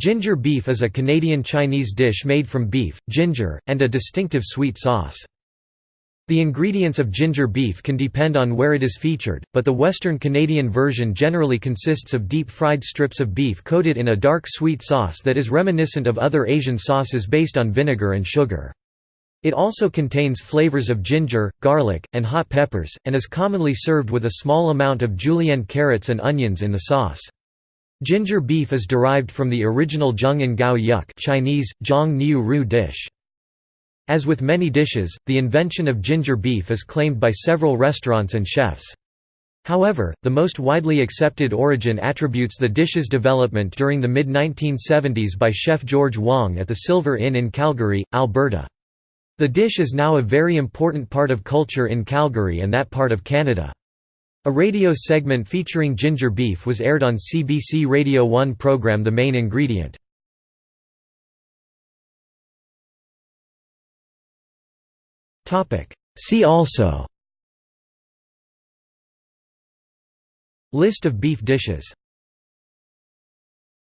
Ginger beef is a Canadian Chinese dish made from beef, ginger, and a distinctive sweet sauce. The ingredients of ginger beef can depend on where it is featured, but the Western Canadian version generally consists of deep-fried strips of beef coated in a dark sweet sauce that is reminiscent of other Asian sauces based on vinegar and sugar. It also contains flavors of ginger, garlic, and hot peppers, and is commonly served with a small amount of julienne carrots and onions in the sauce. Ginger beef is derived from the original geung ngau yuk Chinese, zhang niu ru dish. As with many dishes, the invention of ginger beef is claimed by several restaurants and chefs. However, the most widely accepted origin attributes the dish's development during the mid-1970s by chef George Wong at the Silver Inn in Calgary, Alberta. The dish is now a very important part of culture in Calgary and that part of Canada. A radio segment featuring ginger beef was aired on CBC Radio 1 program The Main Ingredient. See also List of beef dishes